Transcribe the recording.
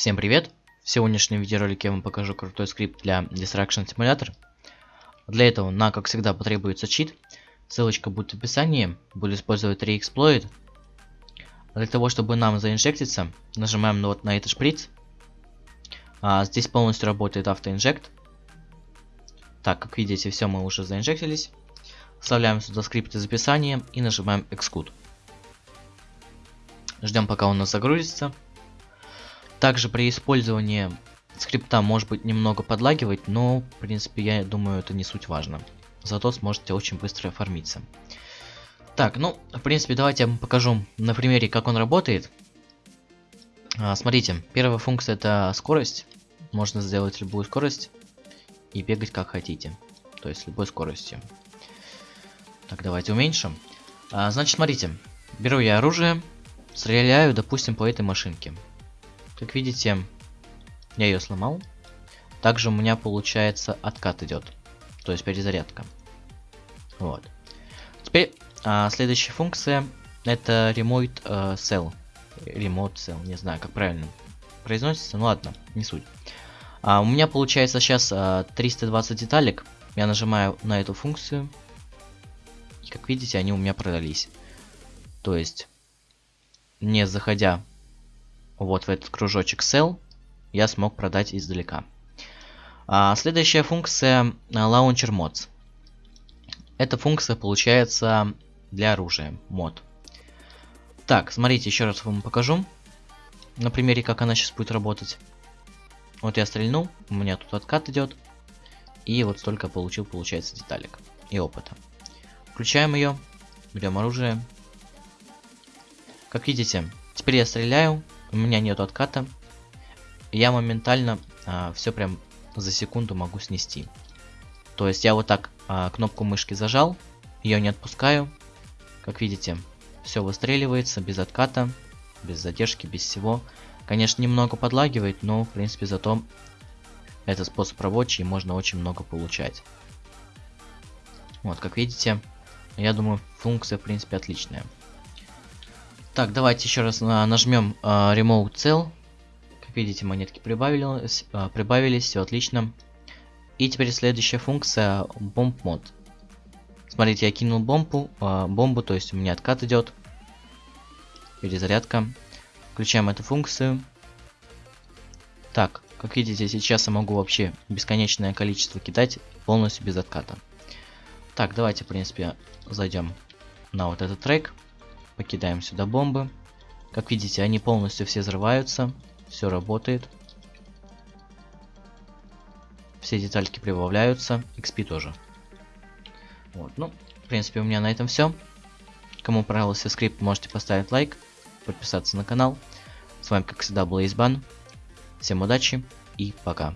Всем привет! В сегодняшнем видеоролике я вам покажу крутой скрипт для Distraction Simulator. Для этого нам, как всегда, потребуется чит. Ссылочка будет в описании. Буду использовать Reexploit. Для того, чтобы нам заинжектиться, нажимаем вот на этот шприц. А, здесь полностью работает автоинжект. Так, как видите, все мы уже заинжектились. Вставляем сюда скрипт из описания и нажимаем Execute. Ждем, пока он у нас загрузится. Также при использовании скрипта может быть немного подлагивать, но в принципе я думаю это не суть важно. Зато сможете очень быстро оформиться. Так, ну, в принципе, давайте я вам покажу на примере, как он работает. А, смотрите, первая функция это скорость. Можно сделать любую скорость и бегать как хотите. То есть любой скоростью. Так, давайте уменьшим. А, значит, смотрите, беру я оружие, стреляю, допустим, по этой машинке. Как видите, я ее сломал. Также у меня получается откат идет. То есть перезарядка. Вот. Теперь а, следующая функция это Remote uh, Cell. Remote Cell, не знаю, как правильно произносится. Ну ладно, не суть. А, у меня получается сейчас а, 320 деталек. Я нажимаю на эту функцию. И как видите, они у меня продались. То есть, не заходя вот в этот кружочек Cell, я смог продать издалека. А, следующая функция Launcher Mods. Эта функция получается для оружия, мод. Так, смотрите, еще раз вам покажу. На примере, как она сейчас будет работать. Вот я стрельнул, у меня тут откат идет. И вот столько получил, получается, деталек и опыта. Включаем ее, берем оружие. Как видите, теперь я стреляю, у меня нет отката. Я моментально а, все прям за секунду могу снести. То есть я вот так а, кнопку мышки зажал, ее не отпускаю. Как видите, все выстреливается без отката, без задержки, без всего. Конечно, немного подлагивает, но в принципе зато это способ рабочий, можно очень много получать. Вот, как видите, я думаю, функция в принципе отличная. Так, давайте еще раз нажмем э, Remote Cell. Как видите, монетки прибавились, э, прибавились, все отлично. И теперь следующая функция Bomb Mod. Смотрите, я кинул бомбу, э, бомбу, то есть у меня откат идет. Перезарядка. Включаем эту функцию. Так, как видите, сейчас я могу вообще бесконечное количество кидать полностью без отката. Так, давайте, в принципе, зайдем на вот этот трек. Покидаем сюда бомбы. Как видите, они полностью все взрываются. Все работает. Все детальки прибавляются. XP тоже. Вот, ну, в принципе, у меня на этом все. Кому понравился скрипт, можете поставить лайк, подписаться на канал. С вами, как всегда, был Избан. Всем удачи и пока.